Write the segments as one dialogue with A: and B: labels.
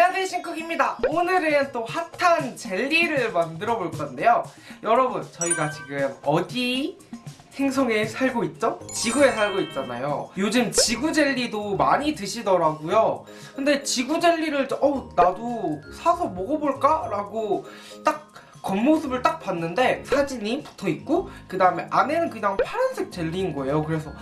A: 안녕하세요 신쿡입니다. 오늘은 또 핫한 젤리를 만들어 볼 건데요. 여러분 저희가 지금 어디 행성에 살고 있죠? 지구에 살고 있잖아요. 요즘 지구 젤리도 많이 드시더라고요. 근데 지구 젤리를 어 나도 사서 먹어볼까? 라고 딱 겉모습을 딱 봤는데 사진이 붙어있고 그 다음에 안에는 그냥 파란색 젤리인 거예요. 그래서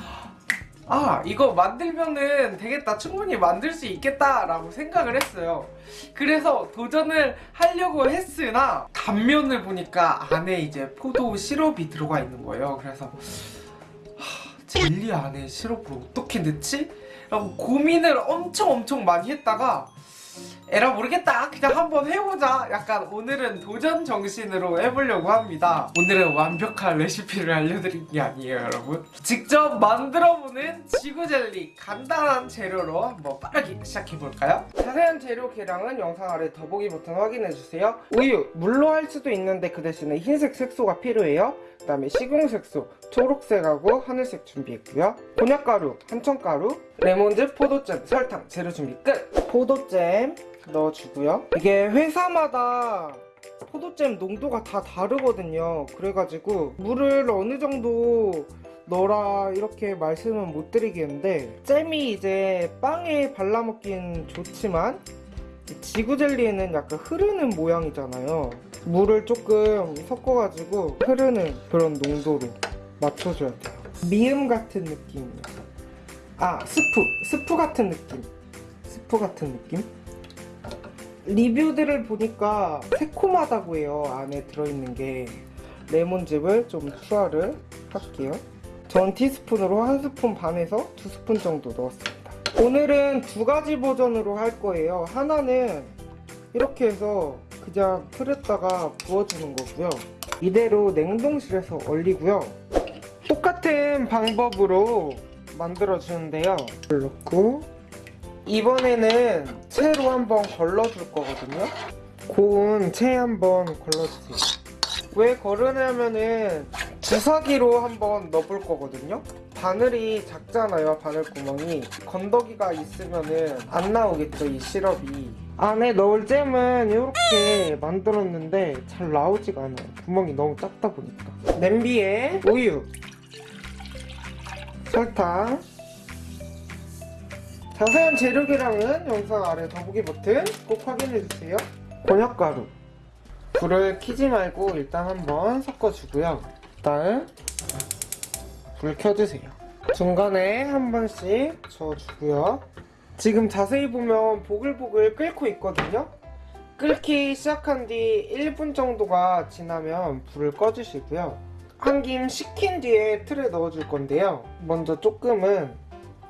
A: 아 이거 만들면은 되겠다. 충분히 만들 수 있겠다 라고 생각을 했어요. 그래서 도전을 하려고 했으나 단면을 보니까 안에 이제 포도 시럽이 들어가 있는 거예요. 그래서 하, 젤리 안에 시럽을 어떻게 넣지? 라고 고민을 엄청 엄청 많이 했다가 에라 모르겠다. 그냥 한번 해보자. 약간 오늘은 도전 정신으로 해보려고 합니다. 오늘은 완벽한 레시피를 알려드린 게 아니에요 여러분. 직접 만들어보는 지구젤리 간단한 재료로 한번 빠르게 시작해볼까요? 자세한 재료 계량은 영상 아래 더보기 버튼 확인해주세요. 우유 물로 할 수도 있는데 그 대신에 흰색 색소가 필요해요 그 다음에 식용색소 초록색하고 하늘색 준비했고요. 곤약가루, 한천가루, 레몬즙, 포도잼, 설탕 재료 준비 끝! 포도잼 넣어주고요. 이게 회사마다 포도잼 농도가 다 다르거든요. 그래가지고 물을 어느 정도 넣어라 이렇게 말씀은 못 드리겠는데 잼이 이제 빵에 발라먹긴 좋지만 지구젤리에는 약간 흐르는 모양이잖아요. 물을 조금 섞어가지고 흐르는 그런 농도로 맞춰줘야 돼요. 미음 같은 느낌이요 아 스프. 스프 같은 느낌. 스프 같은 느낌? 리뷰들을 보니까 새콤하다고 해요. 안에 들어있는 게. 레몬즙을 좀 추가를 할게요. 전 티스푼으로 한 스푼 반에서 두 스푼 정도 넣었습니다 오늘은 두 가지 버전으로 할 거예요. 하나는 이렇게 해서 그냥 틀에다가 부어주는 거고요. 이대로 냉동실에서 얼리고요. 똑같은 방법으로 만들어 주는데요. 물 넣고 이번에는 채로 한번 걸러줄 거거든요. 고운 채 한번 걸러주세요. 왜 걸으냐면은 주사기로 한번 넣어볼 거거든요 바늘이 작잖아요 바늘 구멍이. 건더기가 있으면은 안 나오겠죠 이 시럽이. 안에 넣을 잼은 이렇게 만들었는데 잘 나오지가 않아요. 구멍이 너무 작다 보니까. 냄비에 우유 설탕 자세한 재료 계량은 영상 아래 더보기 버튼 꼭 확인해주세요. 곤약가루. 불을 켜지 말고 일단 한번 섞어주고요. 다음 불 켜주세요. 중간에 한 번씩 저어주고요. 지금 자세히 보면 보글보글 끓고 있거든요. 끓기 시작한 뒤 1분 정도가 지나면 불을 꺼주시고요. 한 김 식힌 뒤에 틀에 넣어줄 건데요. 먼저 조금은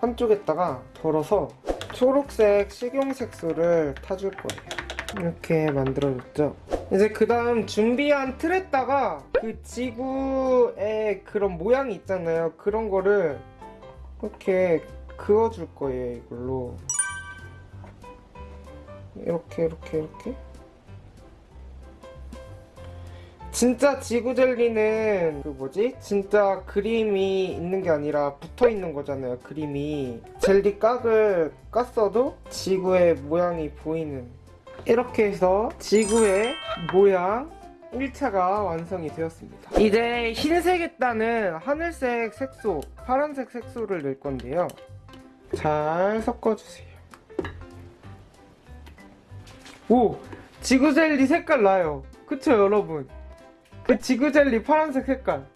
A: 한쪽에다가 덜어서 초록색 식용색소를 타줄 거예요 이렇게 만들어줬죠. 이제 그 다음 준비한 틀에다가 그 지구의 그런 모양이 있잖아요. 그런 거를 이렇게 그어줄 거예요 이걸로. 이렇게 이렇게 이렇게. 진짜 지구 젤리는 그 뭐지? 진짜 그림이 있는 게 아니라 붙어 있는 거잖아요 그림이. 젤리 깍을 깠어도 지구의 모양이 보이는 이렇게 해서 지구의 모양 1차가 완성이 되었습니다. 이제 흰색에다는 하늘색 색소 파란색 색소를 넣을 건데요. 잘 섞어주세요. 오! 지구젤리 색깔 나요. 그쵸 여러분? 그 지구젤리 파란색 색깔.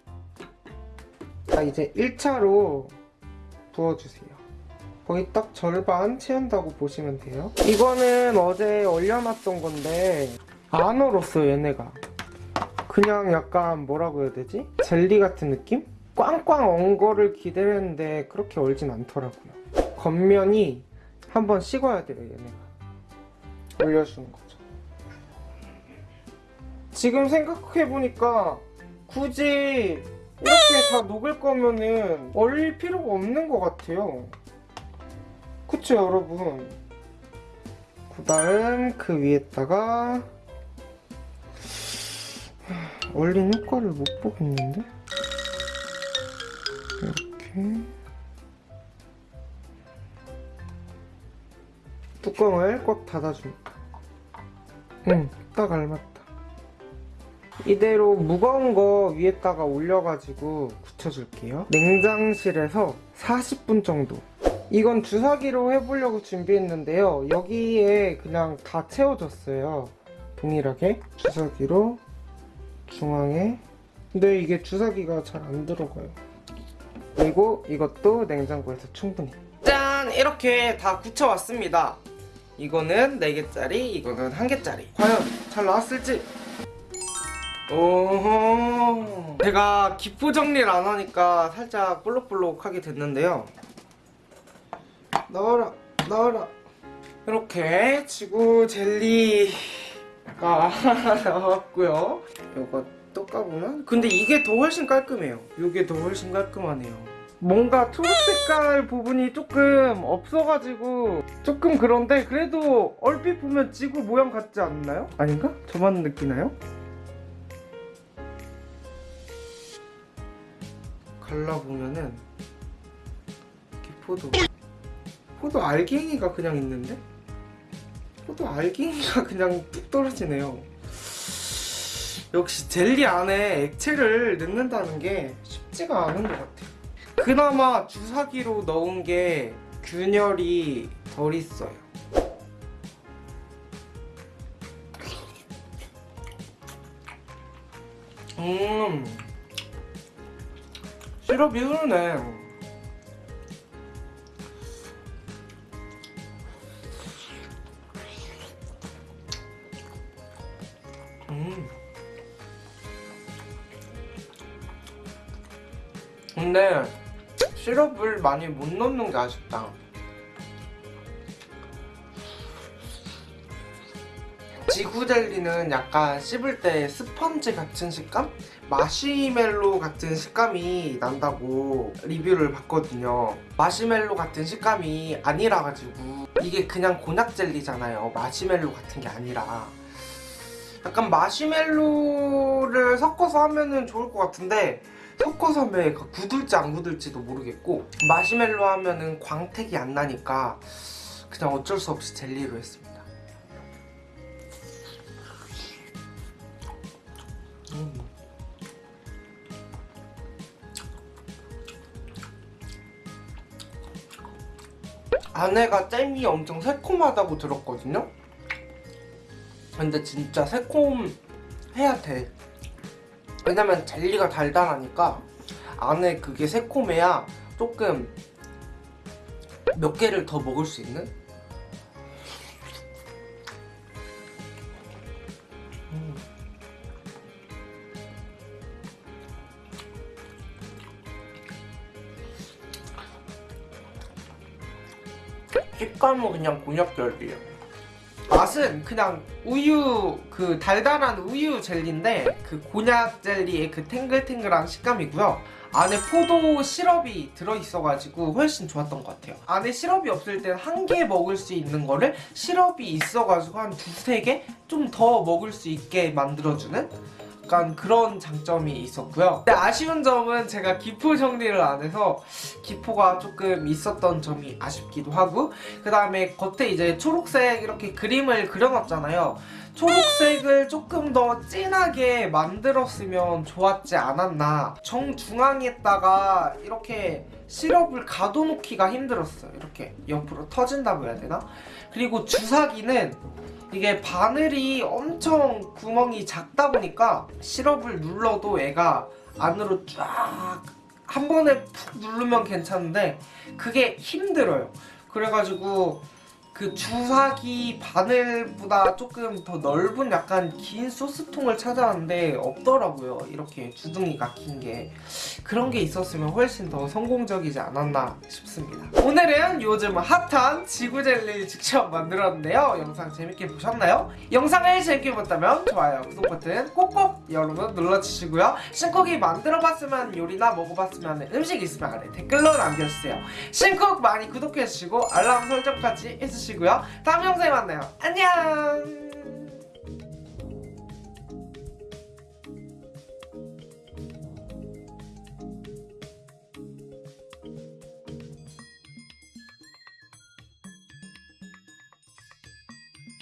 A: 자 이제 1차로 부어주세요 거의 딱 절반 채운다고 보시면 돼요. 이거는 어제 얼려놨던 건데 안 얼었어요 얘네가. 그냥 약간 뭐라고 해야 되지? 젤리 같은 느낌? 꽝꽝 언 거를 기대했는데 그렇게 얼진 않더라고요. 겉면이 한번 식어야 돼요 얘네가. 올려주는 거죠. 지금 생각해보니까 굳이 이렇게 다 녹을 거면은 얼릴 필요가 없는 것 같아요 그쵸 여러분 그 다음 그 위에다가 얼린 효과를 못 보겠는데 이렇게 뚜껑을 꽉 닫아줍니다 응, 딱 알맞다. 이대로 무거운 거 위에다가 올려가지고 굳혀줄게요. 냉장실에서 40분 정도. 이건 주사기로 해보려고 준비했는데요. 여기에 그냥 다 채워줬어요. 동일하게. 주사기로 중앙에. 근데 이게 주사기가 잘 안 들어가요. 그리고 이것도 냉장고에서 충분히. 짠! 이렇게 다 굳혀왔습니다. 이거는 4개짜리, 이거는 1개짜리. 과연 잘 나왔을지? 오호. 제가 기포 정리를 안 하니까 살짝 볼록볼록하게 됐는데요. 나와라, 나와라. 이렇게 지구 젤리가 나왔고요. 이거 또 까보면 근데 이게 더 훨씬 깔끔해요. 이게 더 훨씬 깔끔하네요. 뭔가 초록 색깔 부분이 조금 없어가지고 조금 그런데 그래도 얼핏 보면 지구 모양 같지 않나요? 아닌가? 저만 느끼나요? 갈라보면은 이렇게 포도 포도 알갱이가 그냥 있는데? 포도 알갱이가 그냥 뚝 떨어지네요. 역시 젤리 안에 액체를 넣는다는 게 쉽지가 않은 것 같아요. 그나마 주사기로 넣은 게 균열이 덜 있어요. 음 시럽이 흐르네 근데 시럽을 많이 못 넣는 게 아쉽다. 지구 젤리는 약간 씹을 때 스펀지 같은 식감? 마시멜로 같은 식감이 난다고 리뷰를 봤거든요. 마시멜로 같은 식감이 아니라 가지고 이게 그냥 곤약 젤리잖아요. 마시멜로 같은 게 아니라. 약간 마시멜로를 섞어서 하면 은 좋을 것 같은데 섞어서 하면 얘가 굳을지 안 굳을지도 모르겠고 마시멜로 하면은 광택이 안 나니까 그냥 어쩔 수 없이 젤리로 했습니다 음. 안에가 잼이 엄청 새콤하다고 들었거든요? 근데 진짜 새콤해야 돼 왜냐면 젤리가 달달하니까 안에 그게 새콤해야 조금 몇 개를 더 먹을 수 있는? 음. 식감은 그냥 곤약젤리예요 맛은 그냥 우유 그 달달한 우유 젤리인데 그 곤약 젤리의 그 탱글탱글한 식감이고요 안에 포도 시럽이 들어있어가지고 훨씬 좋았던 것 같아요 안에 시럽이 없을 땐 한 개 먹을 수 있는 거를 시럽이 있어가지고 한 두세 개? 좀 더 먹을 수 있게 만들어주는 약간 그런 장점이 있었고요. 근데 아쉬운 점은 제가 기포 정리를 안 해서 기포가 조금 있었던 점이 아쉽기도 하고 그 다음에 겉에 이제 초록색 이렇게 그림을 그려놨잖아요. 초록색을 조금 더 진하게 만들었으면 좋았지 않았나. 정중앙에다가 이렇게 시럽을 가둬놓기가 힘들었어요. 이렇게 옆으로 터진다고 해야 되나? 그리고 주사기는 이게 바늘이 엄청 구멍이 작다 보니까 시럽을 눌러도 얘가 안으로 쫙 한 번에 푹 누르면 괜찮은데 그게 힘들어요. 그래가지고 그 주사기 바늘보다 조금 더 넓은 약간 긴 소스통을 찾아왔는데 없더라고요. 이렇게 주둥이가 긴 게. 그런 게 있었으면 훨씬 더 성공적이지 않았나 싶습니다. 오늘은 요즘 핫한 지구젤리 직접 만들었는데요. 영상 재밌게 보셨나요? 영상을 재밌게 봤다면 좋아요 구독 버튼 꼭꼭 여러분 눌러주시고요. 신쿡이 만들어봤으면 요리나 먹어봤으면 음식 있으면 아래 댓글로 남겨주세요. 신쿡 많이 구독해주시고 알람 설정까지 해 주시고요. 다음 영상에 만나요. 안녕